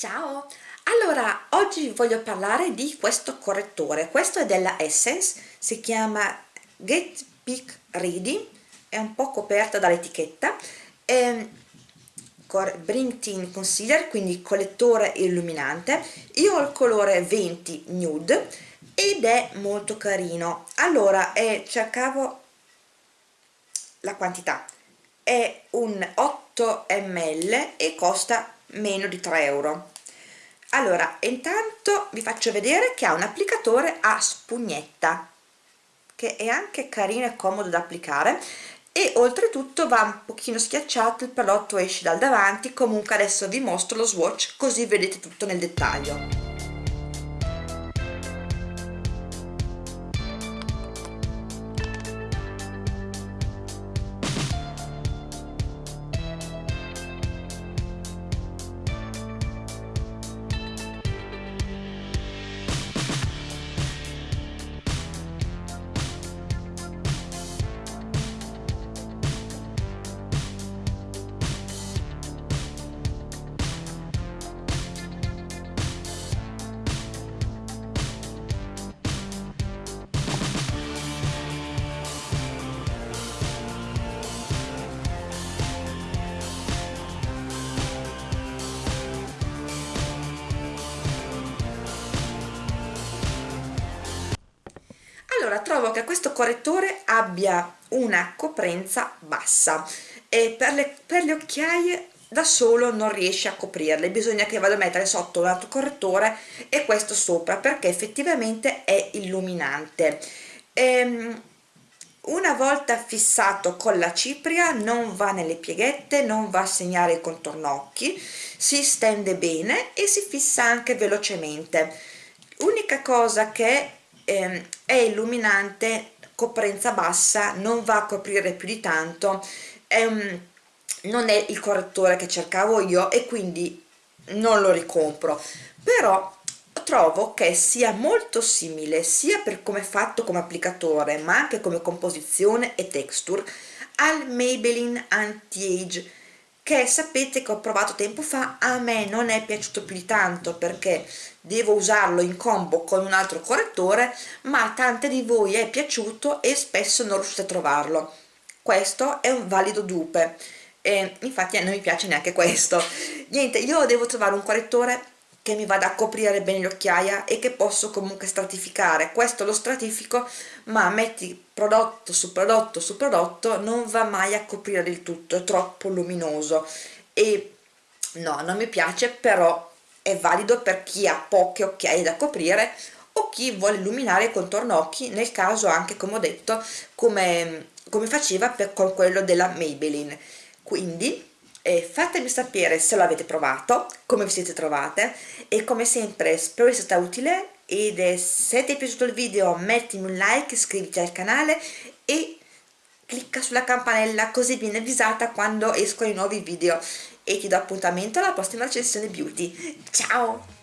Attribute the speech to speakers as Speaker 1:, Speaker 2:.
Speaker 1: Ciao! Allora, oggi voglio parlare di questo correttore. Questo è della Essence, si chiama Get Peak Ready, è un po' coperta dall'etichetta. Bring Teen Concealer, quindi collettore illuminante. Io ho il colore 20 Nude ed è molto carino. Allora, eh, cercavo la quantità. È un 8 ml e costa meno di 3 euro allora intanto vi faccio vedere che ha un applicatore a spugnetta che è anche carino e comodo da applicare. E oltretutto va un pochino schiacciato il prodotto esce dal davanti. Comunque adesso vi mostro lo swatch così vedete tutto nel dettaglio allora trovo che questo correttore abbia una coprenza bassa e per le, per le occhiaie da solo non riesce a coprirle. Bisogna che vado a mettere sotto un altro correttore e questo sopra perché effettivamente è illuminante. Ehm, una volta fissato con la cipria non va nelle pieghette non va a segnare i contorno occhi si stende bene e si fissa anche velocemente. L'unica cosa che ehm, è illuminante coprenza bassa non va a coprire più di tanto è non è il correttore che cercavo io e quindi non lo ricompro. Però trovo che sia molto simile sia per come fatto come applicatore ma anche come composizione e texture al Maybelline Anti-Age che sapete che ho provato tempo fa a me non è piaciuto più di tanto perché devo usarlo in combo con un altro correttore ma a tante di voi è piaciuto e spesso non riuscite a trovarlo. Questo è un valido dupe. E infatti non mi piace neanche questo. Niente io devo trovare un correttore che mi vada a coprire bene le occhiaie e che posso comunque stratificare. Questo lo stratifico ma metti prodotto su prodotto su prodotto non va mai a coprire del tutto è troppo luminoso. E no non mi piace però è valido per chi ha poche occhiaie da coprire o chi vuole illuminare il contorno occhi nel caso anche come ho detto come, come faceva per, con quello della Maybelline. Quindi e fatemi sapere se l'avete provato, come vi siete trovate e come sempre spero sia stato utile ed se ti è piaciuto il video mettimi un like, iscriviti al canale e clicca sulla campanella così viene avvisata quando escono i nuovi video. E ti do appuntamento alla prossima recensione beauty. Ciao